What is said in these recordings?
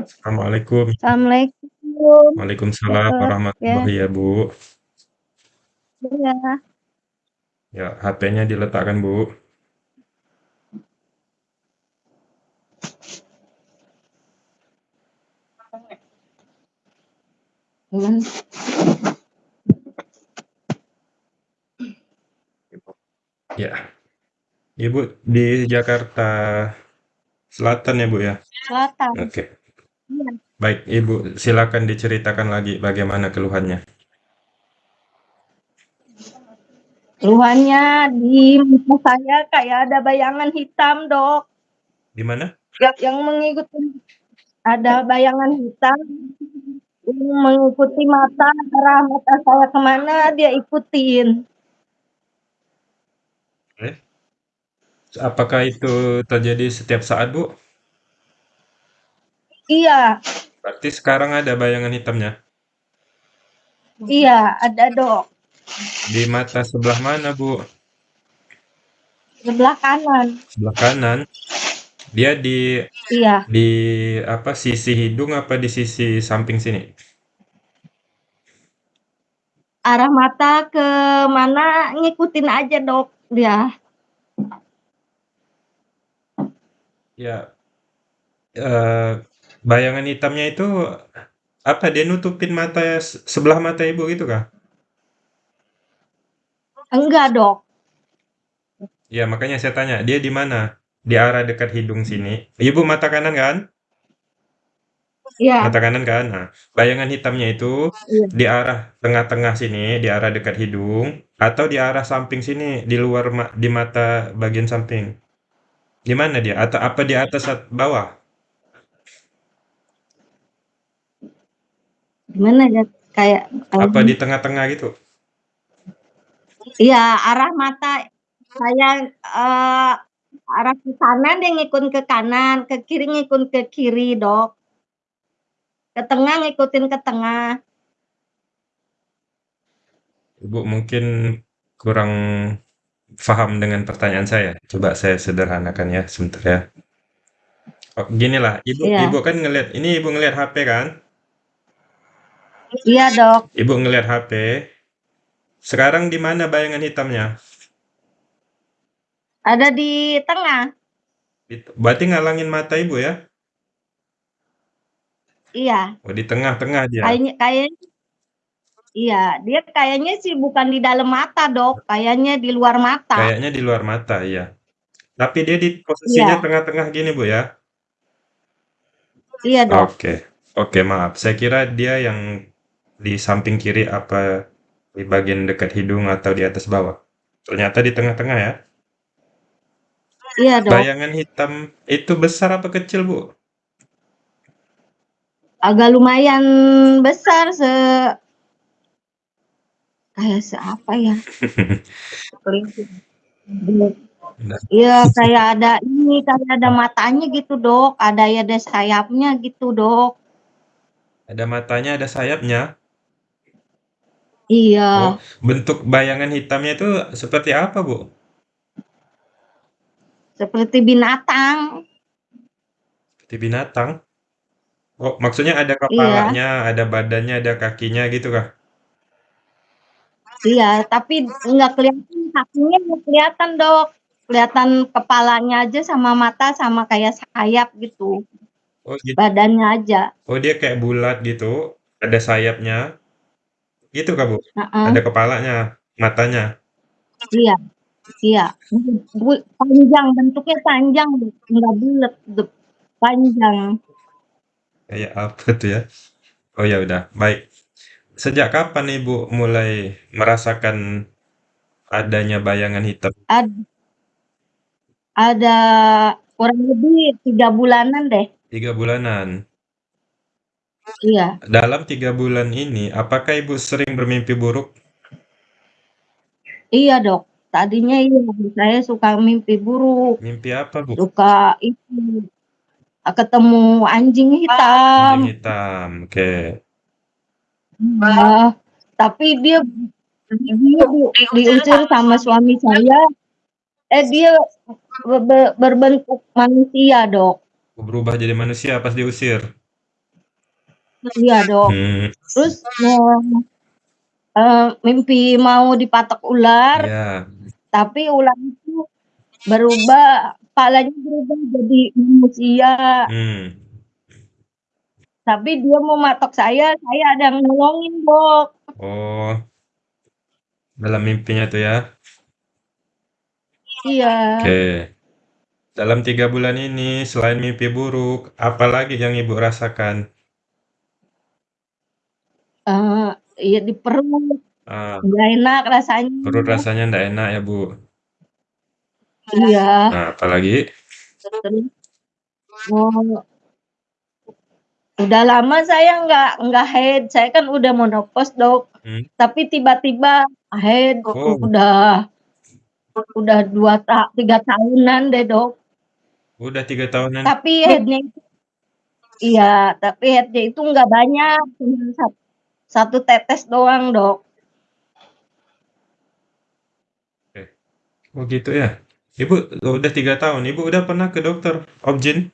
Assalamualaikum. Assalamualaikum. Waalaikumsalam ya. warahmatullahi ya, Bu. Iya. Ya, HP-nya diletakkan, Bu. Ya. Ibu di Jakarta Selatan ya, Bu, ya? Selatan. Oke. Iya. Baik, Ibu, silakan diceritakan lagi bagaimana keluhannya. Keluhannya di mata saya kayak ada bayangan hitam, Dok. Di mana? Yang yang mengikuti ada bayangan hitam yang mengikuti mata, arah mata saya ke mana dia ikutin. Apakah itu terjadi setiap saat, Bu? Iya. Berarti sekarang ada bayangan hitamnya? Iya, ada, Dok. Di mata sebelah mana, Bu? Sebelah kanan. Sebelah kanan. Dia di Iya. di apa, sisi hidung apa di sisi samping sini? Arah mata ke mana ngikutin aja, Dok, dia. Ya. Eee, bayangan hitamnya itu apa, dia nutupin mata se sebelah mata Ibu gitu kah? Enggak, Dok. Ya, makanya saya tanya, dia di mana? Di arah dekat hidung sini. Ibu mata kanan kan? Iya. Mata kanan kan? Nah, bayangan hitamnya itu Iya. di arah tengah-tengah sini, di arah dekat hidung, atau di arah samping sini, di luar ma di mata bagian samping? Di mana dia? Atau apa di atas at bawah? Gimana ya, kayak Apa kayak di tengah-tengah gitu? Iya, arah mata saya, eee, arah ke kanan dia ngikut ke kanan, ke kiri ngikut ke kiri, Dok. Ke tengah ngikutin ke tengah. Ibu mungkin kurang paham dengan pertanyaan saya. Coba saya sederhanakan ya, sebentar ya. Oh, ginilah, Ibu Iya. Ibu kan ngelihat ini Ibu ngelihat HP kan? Iya, Dok. Ibu ngelihat HP. Sekarang di mana bayangan hitamnya? Ada di tengah. Berarti ngalangin mata Ibu ya? Iya. Oh, di tengah-tengah dia? Kayaknya kayaknya iya, dia kayaknya sih bukan di dalam mata, Dok, kayaknya di luar mata. Kayaknya di luar mata, iya. Tapi dia di posisinya Iya. tengah-tengah gini, Bu, ya? Iya, Dok. Oke. Oke, maaf. Saya kira dia yang di samping kiri apa di bagian dekat hidung atau di atas bawah. Ternyata di tengah-tengah ya? Iya, Dok. Bayangan hitam itu besar apa kecil, Bu? Agak lumayan besar se kayak seapa ya? Iya, kayak ada ini, kayak ada matanya gitu, Dok, ada ya ada sayapnya gitu, Dok. Ada matanya, ada sayapnya? Iya. Oh, bentuk bayangan hitamnya itu seperti apa, Bu? Seperti binatang. Seperti binatang? Oh, maksudnya ada Iya. kepalanya, ada badannya, ada kakinya gitu kah? Iya, tapi nggak kelihatan kakinya nggak kelihatan, Dok. Kelihatan kepalanya aja sama mata sama kayak sayap gitu. Oh, git Badannya aja. Oh, dia kayak bulat gitu, ada sayapnya? Gitu kah, Bu? Heeh. Ada kepalanya, matanya? Iya. Iya. Panjang, bentuknya panjang, nggak bulet, dep panjang. Kayak apa tuh ya? Oh, ya udah, baik. Sejak kapan Ibu mulai merasakan adanya bayangan hitam? Ad ada kurang lebih 3 bulanan deh. 3 bulanan? Iya. Dalam 3 bulan ini, apakah Ibu sering bermimpi buruk? Iya, Dok. Tadinya iya, saya suka mimpi buruk. Mimpi apa, Bu? Suka itu, ketemu anjing hitam. Anjing hitam, oke. Iya, tapi dia dia di diusir sama suami saya. Eh, dia be be berbentuk manusia, Dok. Berubah jadi manusia pas diusir? Iya, Dok. Mmm. Terus, eee eee, mimpi mau dipatok ular, Iya. tapi ular itu berubah kepalanya berubah jadi manusia. Mmm. Tapi dia mau matok saya, saya ada yang nolongin, Dok. Oh. Dalam mimpinya tuh ya? Iya. Oke. Dalam 3 bulan ini selain mimpi buruk, apalagi yang Ibu rasakan? Eee, iya di perut, Ah. nggak enak Perut rasanya. rasanya ndak enak ya, Bu? Iya. Nah, apalagi? Terus oh. Udah lama saya nggak nggak haid, saya kan udah menopause, Dok. Mmm. Tapi tiba-tiba haid, Oh. udah udah 2 ta 3 tahunan deh, Dok. Udah 3 tahunan? Tapi haid-nya itu iya, tapi haid-nya itu nggak banyak, cuman sat 1 tetes doang, Dok. Oke. Oh gitu ya? Ibu udah 3 tahun, Ibu udah pernah ke dokter objin?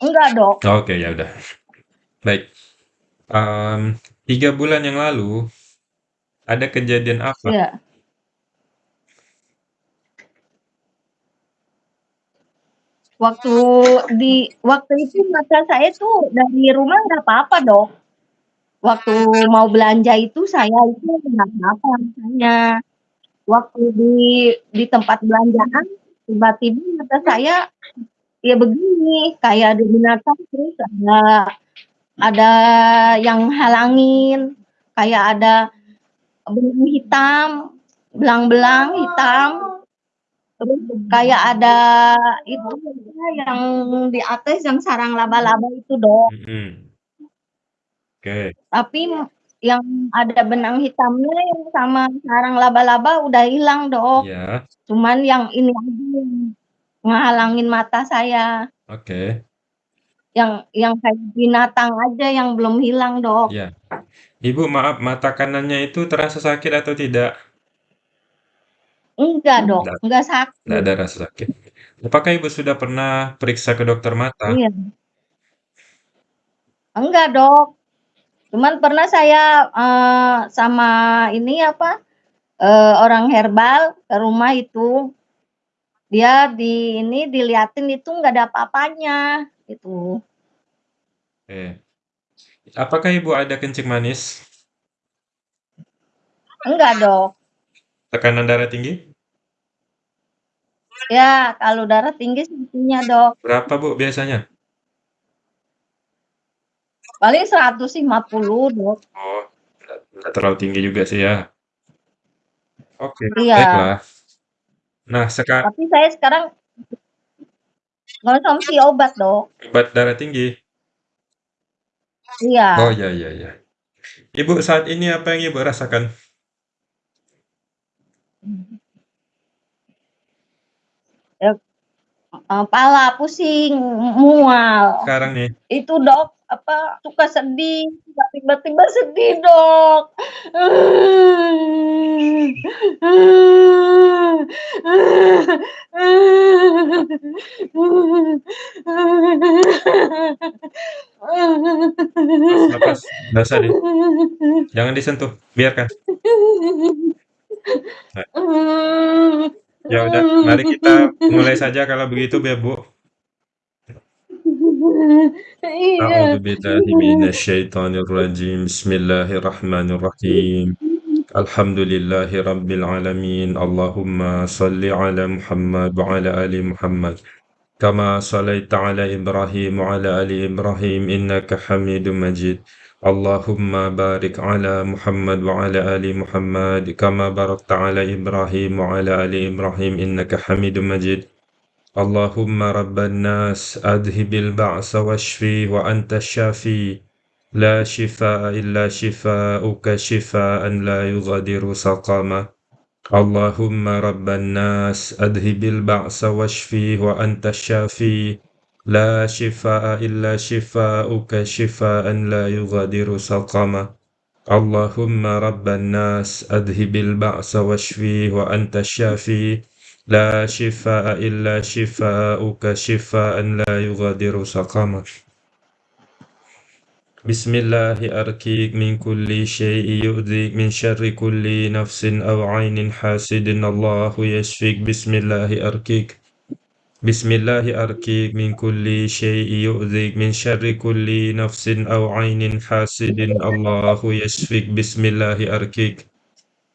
Enggak, Dok. Oke, ya udah. Baik. Mmm, 3 bulan yang lalu, ada kejadian apa? Iya. Waktu di waktu itu mata saya tuh dari rumah nggak apa-apa, Dok. Waktu mau belanja itu saya itu nggak apa-apa matanya. Waktu di di tempat belanjaan, tiba-tiba mata saya ya begini, kayak ada binatang terus ada ada yang halangin, kayak ada benang hitam, belang-belang hitam. Terus kayak ada itu yang di atas yang sarang laba-laba itu, Dok. Mhm. Oke. Tapi yang ada benang hitamnya yang sama sarang laba-laba udah hilang, Dok. Iya. Cuman yang ini aja yang ngehalangin mata saya. Oke. Yang yang kayak binatang aja yang belum hilang, Dok. Iya. Ibu maaf, mata kanannya itu terasa sakit atau tidak? Enggak, Dok, Nggak enggak nggak sakit. ada rasa sakit. Apakah Ibu sudah pernah periksa ke dokter mata? Iya. Enggak, Dok. Cuman pernah saya, eee, sama ini apa, eee, orang herbal ke rumah itu. Dia di ini, diliatin itu nggak ada apa-apanya, gitu. Oke. Apakah Ibu ada kencing manis? Enggak, Dok. Tekanan darah tinggi? Ya, kalau darah tinggi sih punya, Dok. Berapa, Bu, biasanya? Paling 150, Dok. Oh, nggak terlalu tinggi juga sih ya. Oke, Iya. baiklah. Nah, seka Tapi saya sekarang ngonsumsi obat, Dok. Obat darah tinggi? Oh, Iya. ya ya ya. Ibu saat ini apa yang Ibu rasakan? Mmm. Ep eee, pala pusing, mual. Sekarang nih? Itu, Dok, apa, suka sedih, tiba-tiba sedih, Dok. Lepas usah di jangan disentuh, biarkan. Nah. Ya udah, mari kita mulai saja kalau begitu ya, Bu. Shalli ala Muhammad wa ala ali Muhammad. Kama shallaita ala Ibrahim كما صليت على إبراهيم وعلى آل إبراهيم إنك حميد مجيد. اللهم بارك على محمد وعلى آل محمد كما باركت على إبراهيم وعلى آل إبراهيم إنك حميد مجيد. اللهم رب الناس أذهب البعث واشفي وأنت الشافي. لا شفاء إلا شفاءك شفاء لا يغادر سقما اللهم رب الناس أذهب البعث واشفي وأنت الشافي. لا شفاء إلا شفاءك شفاء لا يغادر سقما. اللهم رب الناس أذهب البعث واشفي وأنت الشافي. لا شفاء إلا شفاءك شفاء لا يغادر سقما. Bismillahi arkik min kulli syai'i yu'dhik min syarri kulli nafsin aw 'ainin hasidin. Allahu yashfik Bismillahi arkik. Bismillahi arkik min kulli syai'i yu'dhik min syarri kulli nafsin aw 'ainin hasidin. Allahu yashfik Bismillahi arkik.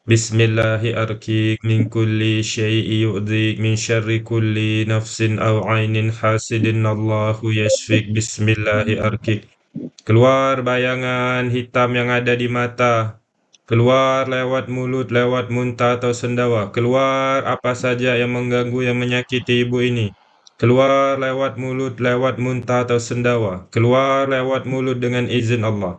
Bismillahi arkik min kulli syai'i yu'dhik min syarri kulli nafsin aw 'ainin hasidin. Allahu yashfik Bismillahi arkik Keluar bayangan hitam yang ada di mata. Keluar lewat mulut, lewat muntah atau sendawa. Keluar apa saja yang mengganggu, yang menyakiti ibu ini. Keluar lewat mulut, lewat muntah atau sendawa. Keluar lewat mulut dengan izin Allah.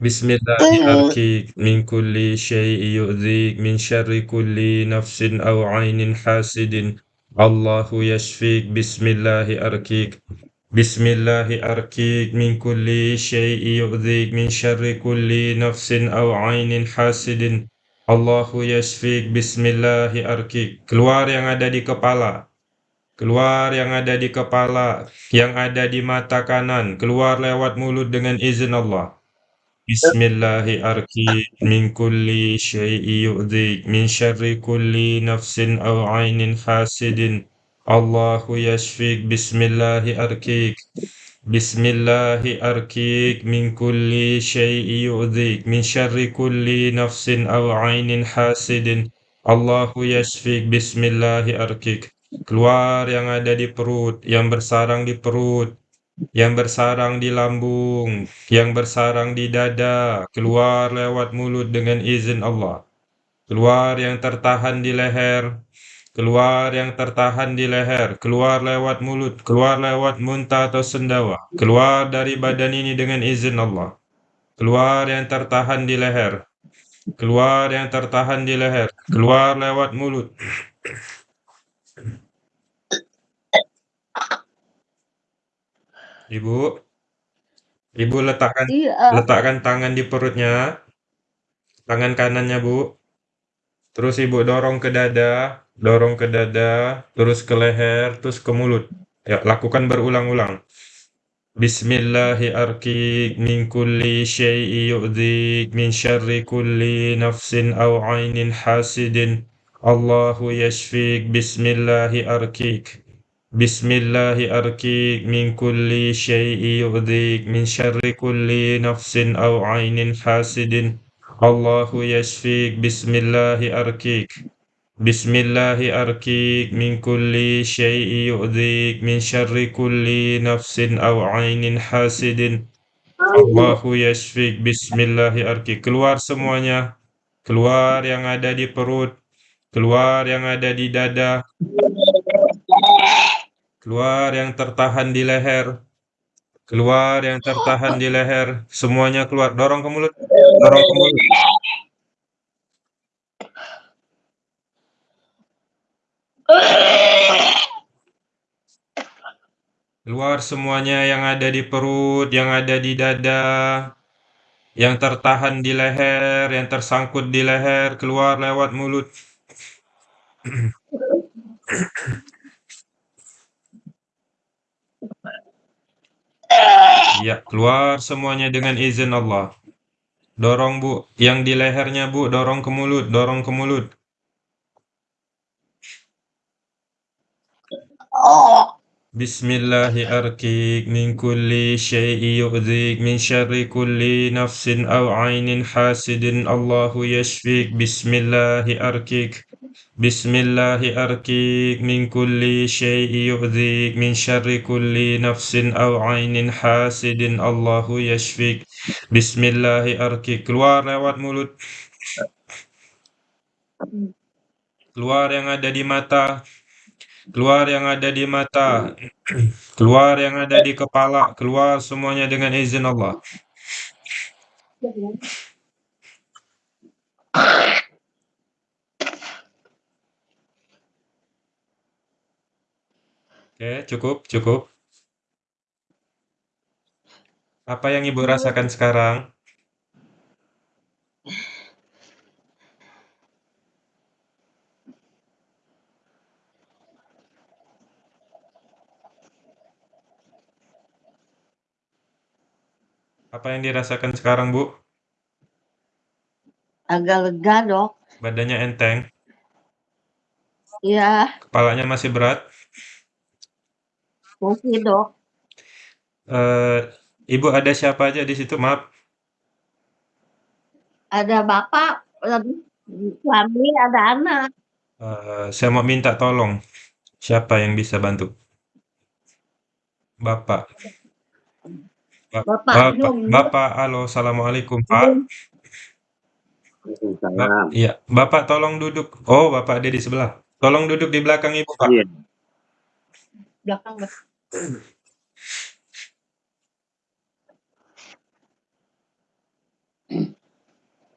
Bismillahirrahmanirrahim. Min kulli syai'i yu'dhik min syarri kulli nafsin aw 'ainin hasidin. Allahu yashfik. Bismillahirrahmanirrahim. Bismillahi arkik min kulli syai'i yu'dhik min syarri kulli nafsin aw 'ainin hasidin. Allahu yashfik. Bismillahi arkik. Keluar yang ada di kepala. Keluar yang ada di kepala, yang ada di mata kanan, keluar lewat mulut dengan izin Allah. Bismillahi arkik min kulli syai'i yu'dhik min syarri kulli nafsin aw 'ainin hasidin. Allahu yashfik. Bismillahi arkik. Bismillahi arkik min kulli syai'i yu'dhik min syarri kulli nafsin aw 'ainin hasidin. Allahu yashfik. Bismillahi arkik. Keluar yang ada di perut, yang bersarang di perut, yang bersarang di lambung, yang bersarang di dada, keluar lewat mulut dengan izin Allah. Keluar yang tertahan di leher, keluar yang tertahan di leher, keluar lewat mulut, keluar lewat muntah atau sendawa, keluar dari badan ini dengan izin Allah. Keluar yang tertahan di leher, keluar yang tertahan di leher, keluar lewat mulut. Ibu, Ibu letakkan Iya. letakkan tangan di perutnya, tangan kanannya Bu. Terus Ibu dorong ke dada, dorong ke dada, terus ke leher, terus ke mulut. Ya, lakukan berulang-ulang. Bismillahi arkik min kulli syai'i yu'dhik min syarri kulli nafsin aw 'ainin hasidin. Allahu yashfik. Bismillahi arkik. Bismillahi arkik min kulli syai'i yu'dhik min syarri kulli nafsin aw 'ainin hasidin. Allahu yashfik. Bismillahi arkik. Bismillahi arkik min kulli syai'i yu'dhik min syarri kulli nafsin aw 'ainin hasidin. Allahu yashfik. Bismillahi arkik. Keluar semuanya. Keluar yang ada di perut, keluar yang ada di dada, keluar yang tertahan di leher, keluar yang tertahan di leher, semuanya keluar. Dorong ke mulut, dorong ke mulut. Keluar semuanya yang ada di perut, yang ada di dada, yang tertahan di leher, yang tersangkut di leher, keluar lewat mulut. Ya, keluar semuanya dengan izin Allah. Dorong, Bu. Yang di lehernya, Bu, dorong ke mulut, dorong ke mulut. Bismillahi arkik min kulli syai'i yu'dhik min syarri kulli nafsin aw 'ainin hasidin. Allahu yashfik. Bismillahi. Bismillahi arkik min kulli syai'i yu'dhik min syarri kulli nafsin aw 'ainin hasidin. Allahu yashfik. Bismillahi arkik. Keluar lewat mulut. Keluar yang ada di mata. Keluar yang ada di mata. Keluar yang ada di kepala. Keluar semuanya dengan izin Allah. Oke, cukup, cukup. Apa yang Ibu rasakan sekarang? Apa yang dirasakan sekarang, Bu? Agak lega, Dok. Badannya enteng? Iya. Kepalanya masih berat? Masih, Dok. Eee, Ibu ada siapa aja di situ? Maaf. Ada bapak, suami, ada anak. Eee, saya mau minta tolong, siapa yang bisa bantu? Bapak. Ba Bapak Bapak belum. Bapak, halo, assalamualaikum, Pak. Belum. Ba Waalaikumsalam. iya, Bapak tolong duduk. Oh, Bapak ada di sebelah. Tolong duduk di belakang Ibu, Pak. Iya. Belakang, Bang.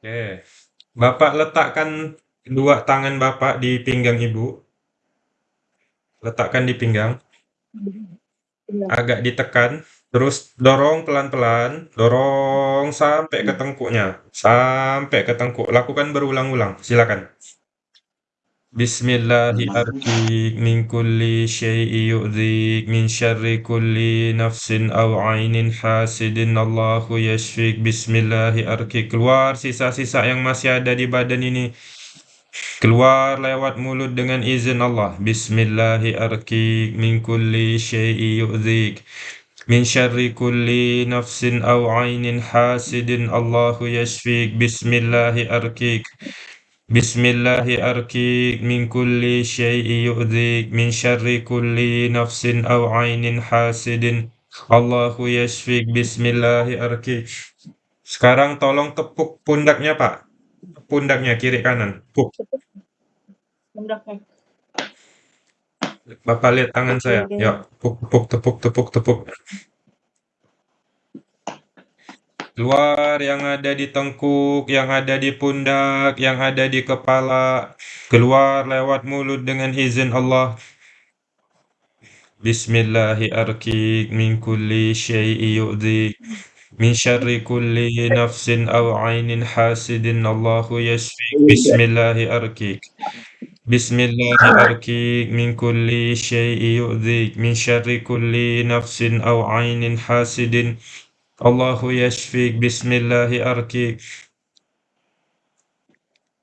Oke. Bapak letakkan dua tangan Bapak di pinggang Ibu. Letakkan di pinggang. Agak ditekan, terus dorong pelan-pelan, dorong sampai ke tengkuknya, sampai ke tengkuk. Lakukan berulang-ulang, silakan. Bismillahi arqik min kulli syai'i yu'dhik min syarri kulli nafsin aw 'ainin hasidin Allahu. Bismillahi arqik. Keluar sisa-sisa yang masih ada di badan ini. Keluar lewat mulut dengan izin Allah. Bismillahi arqik min kulli syai'i yu'dhik min syarri kulli nafsin aw 'ainin hasidin Allahu yashfik. Bismillahi arqik min kulli syai'i yu'dhik min syarri kulli nafsin aw 'ainin hasidin Allahu yashfik. Bismillahi arqik. Sekarang tolong tepuk pundaknya, Pak. Pundaknya kiri kanan, tepuk. Pundaknya. Bapak lihat tangan saya. Ya, tepuk, tepuk, tepuk, tepuk, tepuk. Keluar yang ada di tengkuk, yang ada di pundak, yang ada di kepala. Keluar lewat mulut dengan izin Allah. Bismillahi arqik min kulli syai'i yu'dhik min syarri kulli nafsin aw 'ainin hasidin Allahu yashfik. Bismillahi arqik min kulli syai'i yu'dhik min syarri kulli nafsin aw 'ainin hasidin Allahu yashfik. Bismillahi arqik.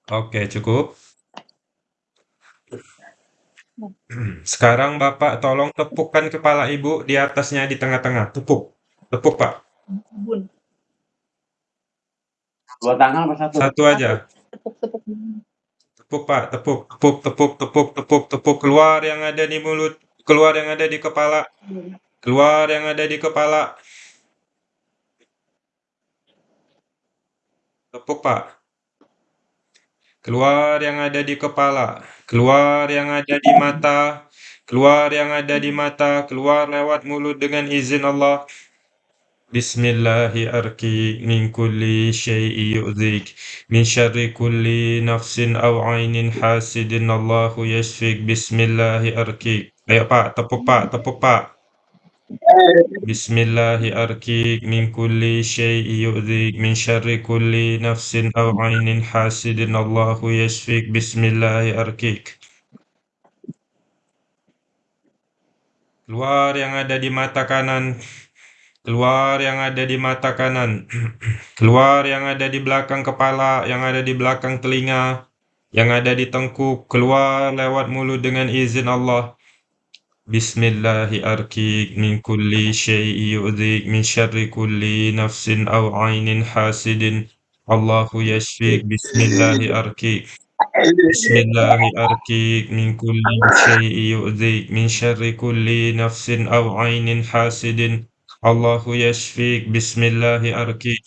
Oke, cukup. Sekarang Bapak tolong tepukkan kepala Ibu di atasnya di tengah-tengah. Tepuk. Tepuk, Pak. Dua tangan apa satu? Satu aja. Tepuk-tepuk. Tepuk, Pak. Tepuk, tepuk, tepuk, tepuk, tepuk, tepuk. Keluar yang ada di mulut, keluar yang ada di kepala, keluar yang ada di kepala. Tepuk, Pak. Keluar yang ada di kepala, keluar yang ada di mata, keluar yang ada di mata, keluar lewat mulut dengan izin Allah. Bismillahi arqik min kulli syai'i yu'dhik min syarri kulli nafsin aw 'ainin hasidin Allahu yashfik. Bismillahi. Ayo, Pak, tepuk, Pak, tepuk, Pak. Bismillahi arqik min kulli syai'i yu'dhik min syarri kulli nafsin aw 'ainin hasidin Allahu yashfik. Bismillahi arqik. Keluar yang ada di mata kanan, keluar yang ada di mata kanan, keluar yang ada di belakang kepala, yang ada di belakang telinga, yang ada di tengkuk, keluar lewat mulut dengan izin Allah. Bismillahi arqik min kulli syai'i yu'dhik min syarri kulli nafsin aw 'ainin hasidin Allahu yashfik. Bismillahi arqik. Bismillahi arqik min kulli syai'i yu'dhik min syarri kulli nafsin aw 'ainin hasidin Allahu yashfik. Bismillahi arqik.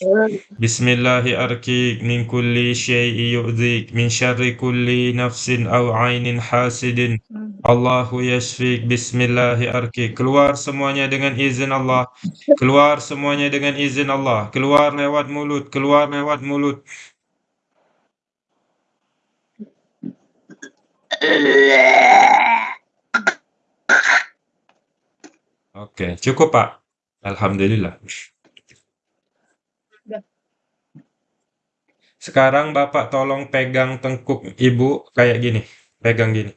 Bismillahi arqik min kulli syai'i yu'dhik min syarri kulli nafsin aw 'ainin hasidin Allahu yashfik. Bismillahi arqik. Keluar semuanya dengan izin Allah. Keluar semuanya dengan izin Allah. Keluar lewat mulut, keluar lewat mulut. Oke, cukup, Pak. Alhamdulillah. Sekarang Bapak tolong pegang tengkuk Ibu kayak gini. Pegang gini.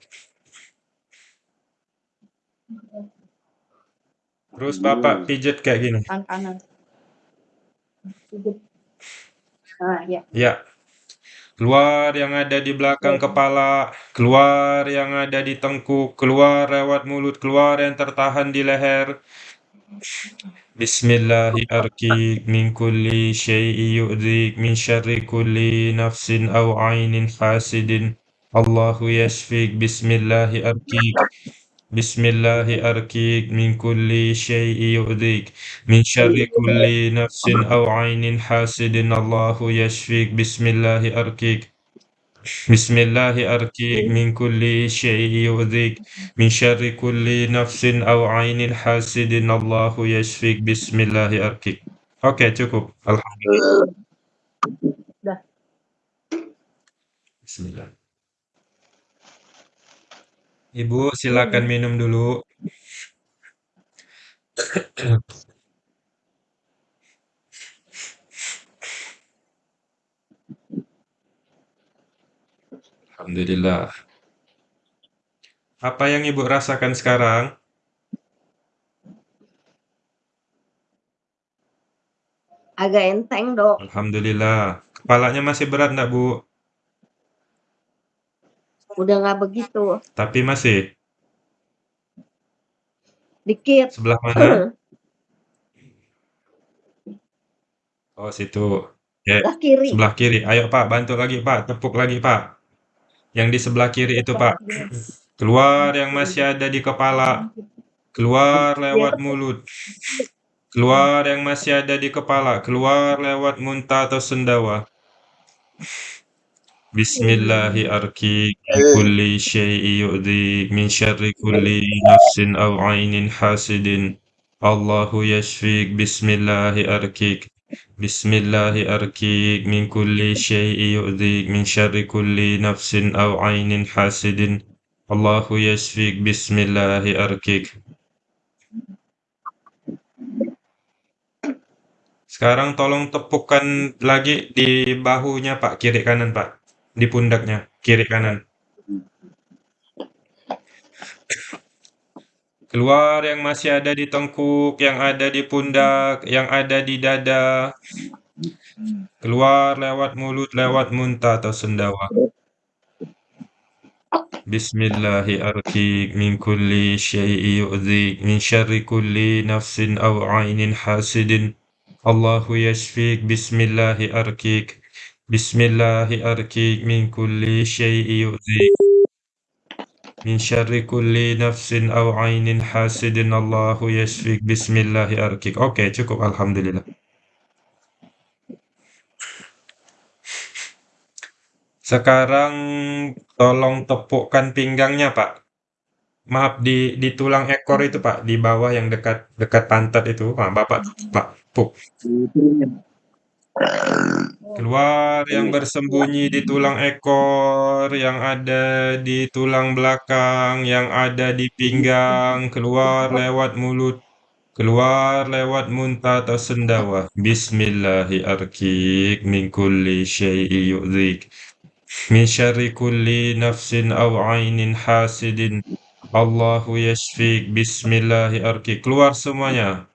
Terus Bapak pijet kayak gini. Tangan kanan. Ah, ya. Ya. Keluar yang ada di belakang kepala, keluar yang ada di tengkuk, keluar lewat mulut, keluar yang tertahan di leher. Bismillahi arki min kulli syai'i yu'dhik min syarri kulli nafsin aw ainin hasidin. Allahu yashfik. Bismillahi arki. Bismillahi arki min kulli syai'i yu'dhik min syarri kulli nafsin aw ainin hasidin. Allahu yashfik. Bismillahi arki. Bismillahi arki min kulli syai'i yu'dhik min syarri kulli nafsin aw ainin hasidin. Allahu yashfik. Bismillahi arki. Oke, cukup. Alhamdulillah. Dah. Bismillah. Ibu, silakan minum dulu. Alhamdulillah. Apa yang Ibu rasakan sekarang? Agak enteng, Dok. Alhamdulillah. Kepalanya masih berat enggak, Bu? Udah nggak begitu. Tapi masih? Dikit. Sebelah mana? Oh, situ. Ya, Sebelah kiri. sebelah kiri. Ayo, Pak, bantu lagi, Pak. Tepuk lagi, Pak. Yang di sebelah kiri itu, Pak. Keluar yang masih ada di kepala. Keluar lewat mulut. Keluar yang masih ada di kepala. Keluar lewat muntah atau sendawa. Bismillahi arki kulli syai'i yu'dhi min syarri kulli nafsin aw ainin hasidin. Allahu yashfik. Bismillahi arkik. Bismillahi arkik min kulli syai'i yu'dhi min syarri kulli nafsin aw ainin hasidin. Allahu yashfik. Bismillahi arkik. Sekarang tolong tepukkan lagi di bahunya, Pak, kiri kanan, Pak. Di pundaknya, kiri kanan. Keluar yang masih ada di tengkuk, yang ada di pundak, yang ada di dada. Keluar lewat mulut, lewat muntah atau sendawa. Bismillahi arki min kulli syai'i yu'dhik min syarri kulli nafsin aw ainin hasidin. Allahu yashfik. Bismillahi arkik. Bismillahi arkik min kulli syai'i yu'dhik min syarri kulli nafsin aw ainin hasidin. Allahu yashfik. Bismillahi arkik. Oke, cukup. Alhamdulillah. Sekarang tolong tepukkan pinggangnya, Pak. Maaf, di di tulang ekor itu, Pak, di bawah yang dekat dekat pantat itu. Ah, Bapak, Pak, puk. Keluar yang bersembunyi di tulang ekor, yang ada di tulang belakang, yang ada di pinggang, keluar lewat mulut, keluar lewat muntah atau sendawa. Bismillahi min kulli syai'i yu'dhik min syarri kulli nafsin aw ainin hasidin. Allahu yashfik. Bismillahi. Keluar semuanya.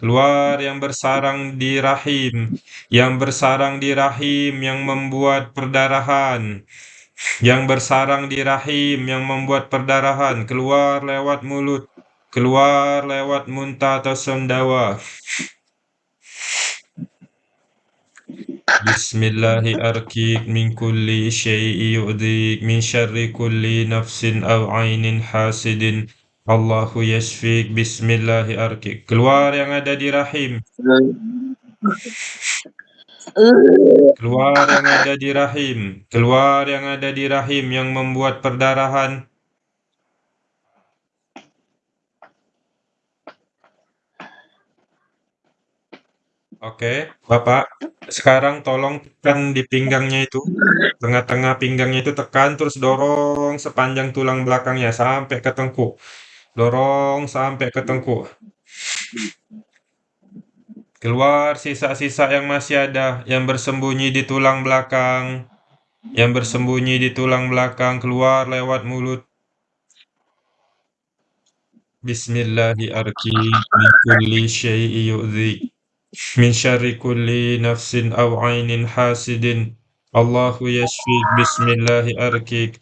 Keluar yang bersarang di rahim, yang bersarang di rahim, yang membuat perdarahan, yang bersarang di rahim, yang membuat perdarahan, keluar lewat mulut, keluar lewat muntah atau sendawa. Bismillahi arkik min kulli syai'i yu'dhik min syarri kulli nafsin aw ainin hasidin. Allahu yashfik. Bismillahi arkik. Keluar yang ada di rahim. Keluar yang ada di rahim. Keluar yang ada di rahim yang membuat perdarahan. Oke, Bapak. Sekarang tolong tekan di pinggangnya itu. Tengah-tengah pinggangnya itu tekan terus dorong sepanjang tulang belakangnya sampai ke tengkuk. Dorong sampai ke tengkuk. Keluar sisa-sisa yang masih ada, yang bersembunyi di tulang belakang. Yang bersembunyi di tulang belakang keluar lewat mulut. Bismillahi arki min kulli syai'i yu'dhik min syarri kulli nafsin aw 'ainin hasidin. Allahu yashfik, bismillahi arkik.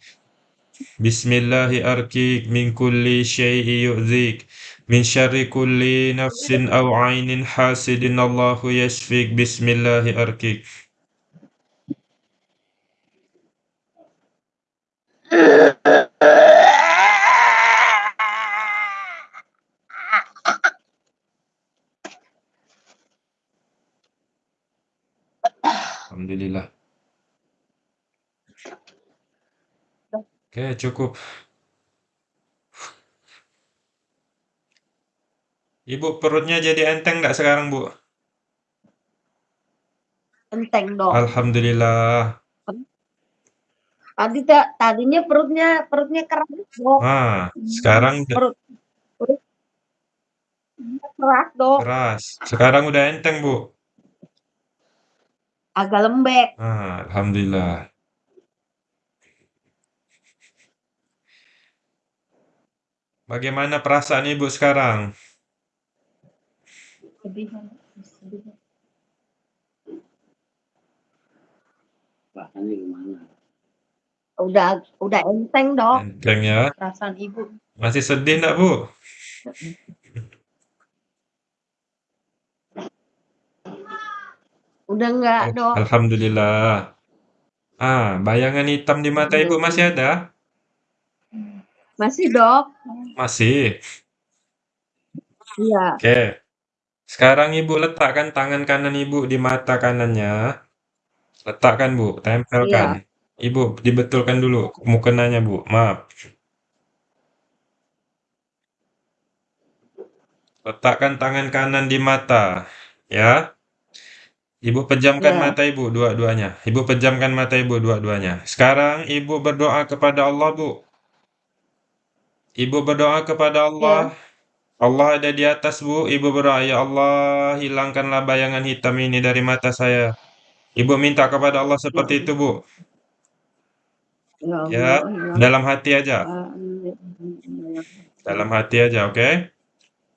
بسم الله أركيك من كل شيء يؤذيك من شر كل نفس أو عين حاسد إن الله يشفيك بسم الله أركيك الحمد لله Oke, cukup. Ibu perutnya jadi enteng nggak sekarang, Bu? Enteng, Dok. Alhamdulillah. Tadi ta tadinya perutnya perutnya keras, Dok. Ah, sekarang Perut perut keras, Dok. keras. Sekarang udah enteng, Bu? Agak lembek. Ah, alhamdulillah. Bagaimana perasaan Ibu sekarang? Sedih, sedih. Rasanya gimana? Udah udah enteng, Dok. Enteng ya? Perasaan Ibu. Masih sedih nggak, Bu? Udah enggak, Al Dok. alhamdulillah. Ah, bayangan hitam di mata Ibu masih ada? Masih, Dok. Masih? Iya. Oke. Sekarang Ibu letakkan tangan kanan Ibu di mata kanannya. Letakkan, Bu, Iya. tempelkan. Ibu, dibetulkan dulu mukenanya, Bu, maaf. Letakkan tangan kanan di mata, ya. Ibu pejamkan Iya. mata Ibu dua-duanya. Ibu pejamkan mata Ibu dua-duanya. Sekarang Ibu berdoa kepada Allah, Bu. Ibu berdoa kepada Iya. Allah. Allah ada di atas, Bu. Ibu berdoa, "Ya Allah, hilangkanlah bayangan hitam ini dari mata saya." Ibu minta kepada Allah seperti itu, Bu. Ya Ya, Allah, ya dalam hati aja. Dalam hati aja, oke?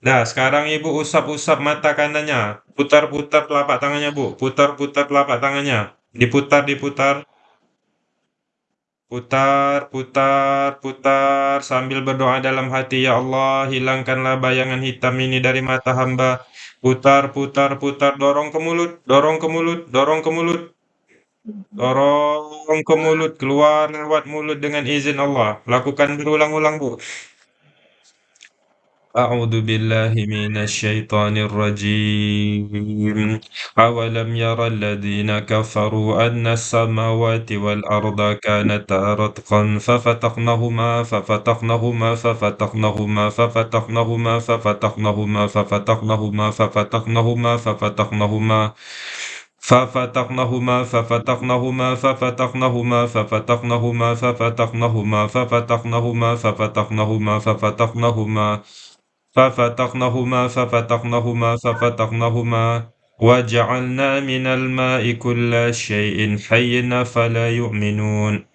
Nah, sekarang Ibu usap-usap mata kanannya. Putar-putar telapak tangannya, Bu. Putar-putar telapak tangannya. Diputar, diputar. Putar, putar, putar sambil berdoa dalam hati, "Ya Allah, hilangkanlah bayangan hitam ini dari mata hamba." Putar, putar, putar, dorong ke mulut, dorong ke mulut, dorong ke mulut. Dorong ke mulut, keluar lewat mulut dengan izin Allah. Lakukan berulang-ulang, Bu. أعوذ بالله من الشيطان الرجيم أولم ير الذين كفروا أن السماوات والأرض كانتا رتقا ففتقناهما ففتقناهما ففتقناهما ففتقناهما ففتقناهما ففتقناهما ففتقناهما ففتقناهما ففتقناهما ففتقناهما ففتقناهما ففتقناهما ففتقناهما ففتقناهما ففتقناهما ففتقناهما ففتقناهما ففتقناهما ففتقناهما وجعلنا من الماء كل شيء حي فلا يؤمنون.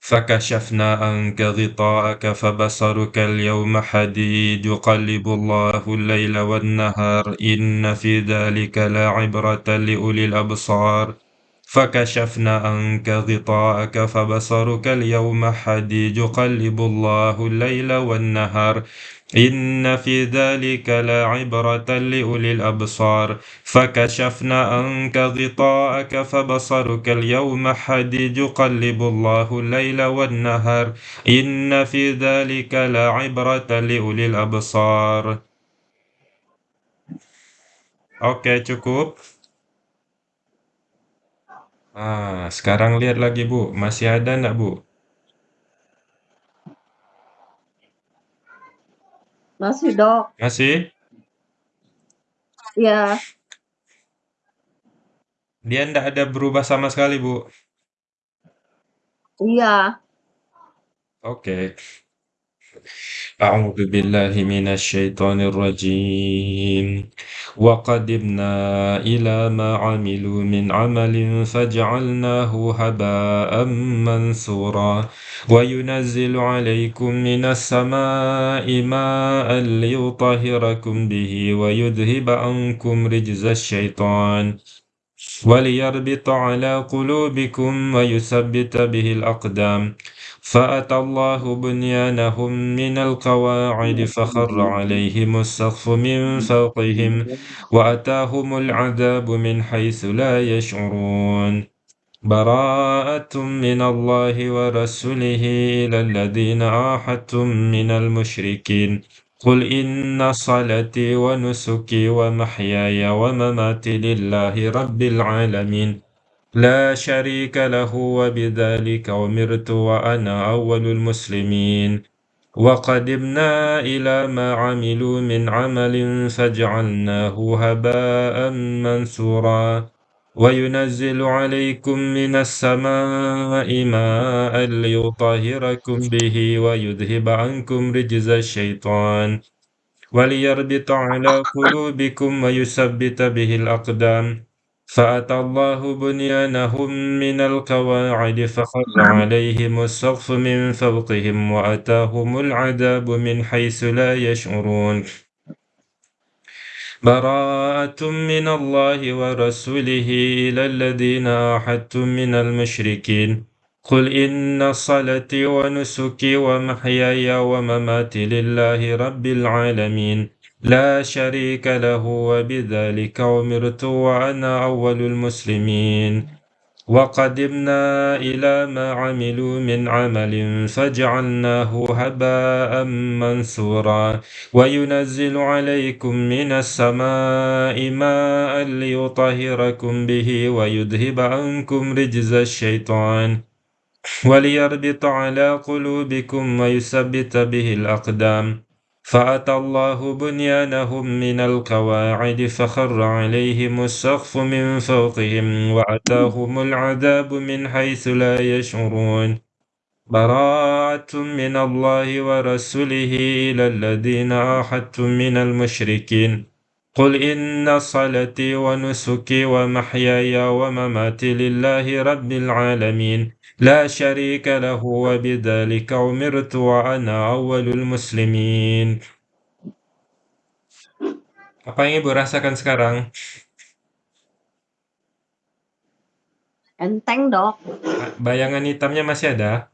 فكشفنا عنك غطاءك فبصرك اليوم حديد. يقلب الله الليل والنهار. إن في ذلك لعبرة لأولي الأبصار. فكشفنا عنك غطاءك فبصرك اليوم حديد. يقلب الله الليل والنهار. إن في ذلك لعبرة لأولي الأبصار. فكشفنا عنك غطاءك فبصرك اليوم حديد. يقلب الله الليل والنهار. إن في ذلك لعبرة لأولي الأبصار. Oke, cukup. Ah, sekarang lihat lagi, Bu. Masih ada enggak, Bu? Masih, Dok. Masih? Iya. Dia enggak ada berubah sama sekali, Bu? Iya. Oke. أعوذ بالله من الشيطان الرجيم وقدمنا إلى ما عملوا من عمل فجعلناه هباء منثورا. وينزل عليكم من السماء ماء ليطهركم به ويذهب عنكم رجز الشيطان. وليربط على قلوبكم ويثبت به الأقدام. فأتى الله بنيانهم من القواعد فخر عليهم السقف من فوقهم وأتاهم العذاب من حيث لا يشعرون. براءة من الله ورسوله إلى الذين عاهدتم من المشركين. قل إن صلاتي ونسكي ومحياي ومماتي لله رب العالمين. لا شريك له وبذلك أمرت وأنا أول المسلمين. وقدمنا إلى ما عملوا من عمل فجعلناه هباء منثورا. وينزل عليكم من السماء ماء ليطهركم به ويذهب عنكم رجز الشيطان. وليربط على قلوبكم ويثبت به الأقدام. فأتى الله بنيانهم من القواعد فخر عليهم السقف من فوقهم وأتاهم العذاب من حيث لا يشعرون. براءة من الله ورسوله إلى الذين عاهدتم من المشركين. قل إن صلاتي ونسكي ومحياي ومماتي لله رب العالمين. لا شريك له وبذلك أمرت وأنا أول المسلمين. وقدمنا إلى ما عملوا من عمل فجعلناه هباء منثورا. وينزل عليكم من السماء ماء ليطهركم به ويذهب عنكم رجز الشيطان. وليربط على قلوبكم ويثبت به الأقدام. فأتى الله بنيانهم من القواعد فخر عليهم السقف من فوقهم وأتاهم العذاب من حيث لا يشعرون. براءة من الله ورسوله إلى الذين عاهدتم من المشركين. قل إن صلاتي ونسكي ومحياي ومماتي لله رب العالمين. لا شريك له وبذلك أمرت وأنا أول المسلمين Apa yang Ibu rasakan sekarang? Enteng, Dok. Bayangan hitamnya masih ada?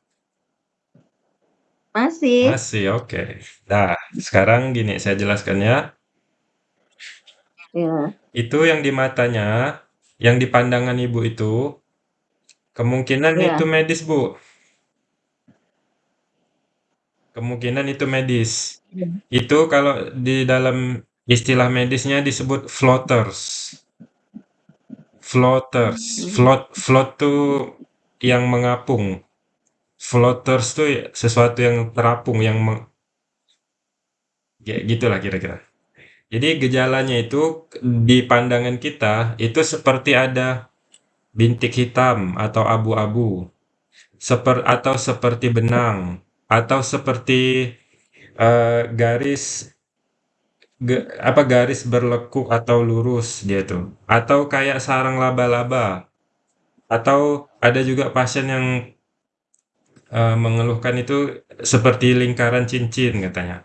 Masih. Masih, oke. Nah, sekarang gini saya jelaskan ya. Iya. Itu yang di matanya, yang di pandangan Ibu itu, kemungkinan Iya. itu medis, Bu. Kemungkinan itu medis. Iya. Itu kalau di dalam istilah medisnya disebut floaters. Floaters. Hmm. Float float tuh yang mengapung. Floaters tuh sesuatu yang terapung, yang meng ya gitulah kira-kira. Jadi gejalanya itu di pandangan kita itu seperti ada bintik hitam atau abu-abu. Seper atau seperti benang atau seperti eee, garis ge apa, garis berlekuk atau lurus dia tuh, atau kayak sarang laba-laba. Atau ada juga pasien yang eee, mengeluhkan itu seperti lingkaran cincin katanya.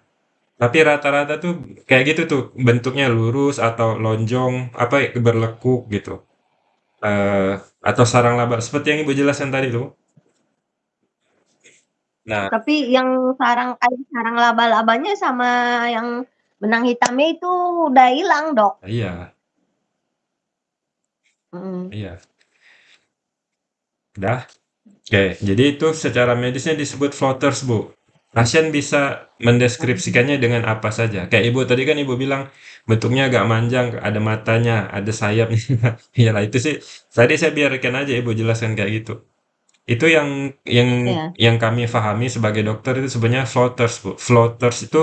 Tapi rata-rata tuh kayak gitu tuh, bentuknya lurus atau lonjong, apa, berlekuk gitu. Eee, atau sarang laba, seperti yang Ibu jelaskan tadi tuh. Nah Tapi yang sarang kayak sarang laba-labanya sama yang benang hitamnya itu udah hilang, Dok. Iya. Mhm. Iya. Udah? Oke, jadi itu secara medisnya disebut floaters, Bu. Pasien bisa mendeskripsikannya dengan apa saja. Kayak Ibu tadi kan Ibu bilang bentuknya agak manjang, ada matanya, ada sayapnya. Iyalah itu sih tadi saya biarkan aja Ibu jelaskan kayak gitu. Itu yang yang Iya. yang kami pahami sebagai dokter itu sebenarnya floaters, Bu. Floaters itu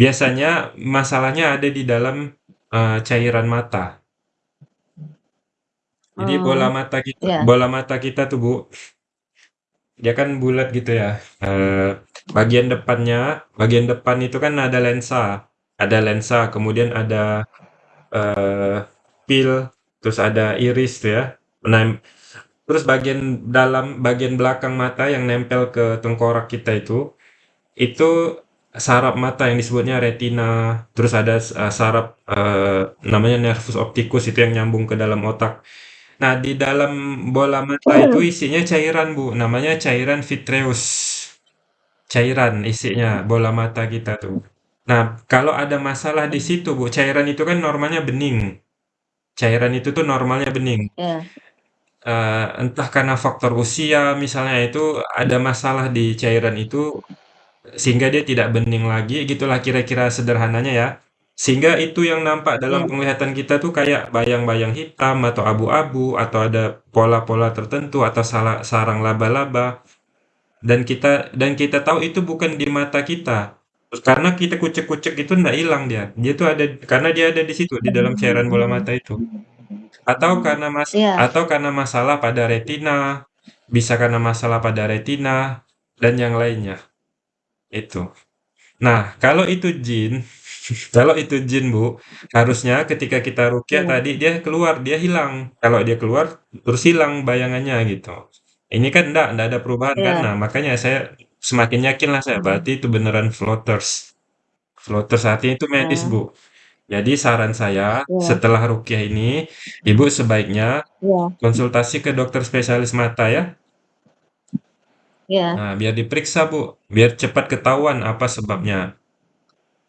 biasanya masalahnya ada di dalam, eee, cairan mata. Jadi bola Mmm, mata kita iya. bola mata kita tuh, Bu dia kan bulat gitu ya, eee, bagian depannya bagian depan itu kan ada lensa ada lensa, kemudian ada, eee, pil, terus ada iris ya. Nah, terus bagian dalam bagian belakang mata yang nempel ke tengkorak kita itu, itu saraf mata yang disebutnya retina, terus ada uh, saraf uh, namanya nervus opticus itu yang nyambung ke dalam otak. Nah, di dalam bola mata itu isinya cairan, Bu, namanya cairan vitreous. Cairan isinya bola mata kita tuh. Nah, kalau ada masalah di situ, Bu, cairan itu kan normalnya bening. Cairan itu tuh normalnya bening. Ya. Uh, entah karena faktor usia misalnya itu ada masalah di cairan itu sehingga dia tidak bening lagi gitulah kira-kira sederhananya ya. Sehingga itu yang nampak dalam Yeah. penglihatan kita tuh kayak bayang-bayang hitam atau abu-abu atau ada pola-pola tertentu atau salah sarang laba-laba. Dan kita dan kita tahu itu bukan di mata kita. Karena kita kucek-kucek itu nggak hilang dia. Dia tuh ada karena dia ada di situ di dalam cairan bola mata itu. Atau karena mas Yeah. atau karena masalah pada retina, bisa karena masalah pada retina dan yang lainnya. Itu. Nah, kalau itu jin, kalau itu jin, Bu, harusnya ketika kita rukyah Yeah. tadi dia keluar, dia hilang. Kalau dia keluar terus hilang bayangannya gitu. Ini kan enggak, enggak ada perubahan kan. Yeah. Nah, makanya saya semakin yakin lah saya berarti itu beneran floaters. Floaters artinya itu medis, Yeah. Bu. Jadi saran saya Yeah. setelah rukyah ini, Ibu sebaiknya Yeah. konsultasi ke dokter spesialis mata ya. Yeah. Nah, biar diperiksa, Bu, biar cepat ketahuan apa sebabnya.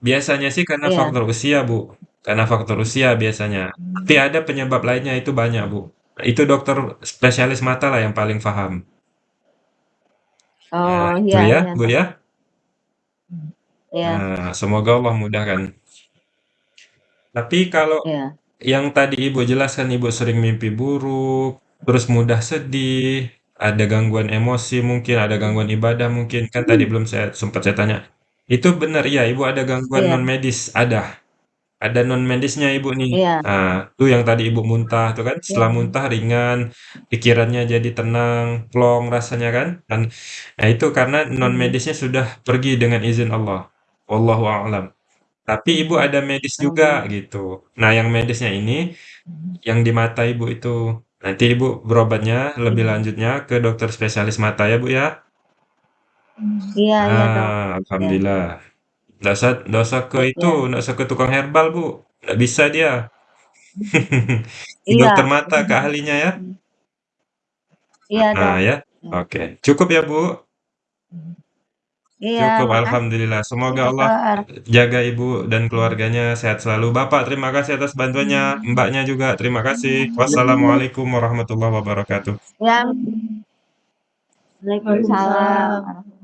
Biasanya sih karena Yeah. faktor usia, Bu. Karena faktor usia biasanya. Tapi ada penyebab lainnya itu banyak, Bu. Itu dokter spesialis mata lah yang paling paham. Ya, Oh, itu iya, ya, iya, Bu ya. Iya. Nah, semoga Allah mudahkan. Tapi kalau Iya. yang tadi Ibu jelaskan Ibu sering mimpi buruk, terus mudah sedih, ada gangguan emosi mungkin, ada gangguan ibadah mungkin, kan tadi belum saya sempat saya tanya. Itu benar ya, Ibu ada gangguan Iya. non medis? Ada. Ada non medisnya Ibu nih. Iya. Nah, tuh yang tadi Ibu muntah tuh kan, setelah Iya. muntah ringan, pikirannya jadi tenang, plong rasanya kan. Dan nah itu karena non medisnya sudah pergi dengan izin Allah. Wallahu a'lam. Tapi Ibu ada medis juga Oh. gitu. Nah, yang medisnya ini yang di mata Ibu itu. Nanti Ibu berobatnya lebih Iya. lanjutnya ke dokter spesialis mata ya, Bu ya. Iya, iya, Dok. Ah, Iya. alhamdulillah. Usah ke itu, Iya. usah ke tukang herbal, Bu. Nggak bisa dia. Iya. dokter mata, ke ahlinya ya. Iya, Nah, ya. Iya. Oke. Cukup ya, Bu? Iya, Cukup, makasih, alhamdulillah. Semoga Allah Dokter. jaga Ibu dan keluarganya sehat selalu. Bapak, terima kasih atas bantuannya. Mbaknya juga, terima kasih. Wassalamualaikum warahmatullahi wabarakatuh. Ya. Waalaikumsalam.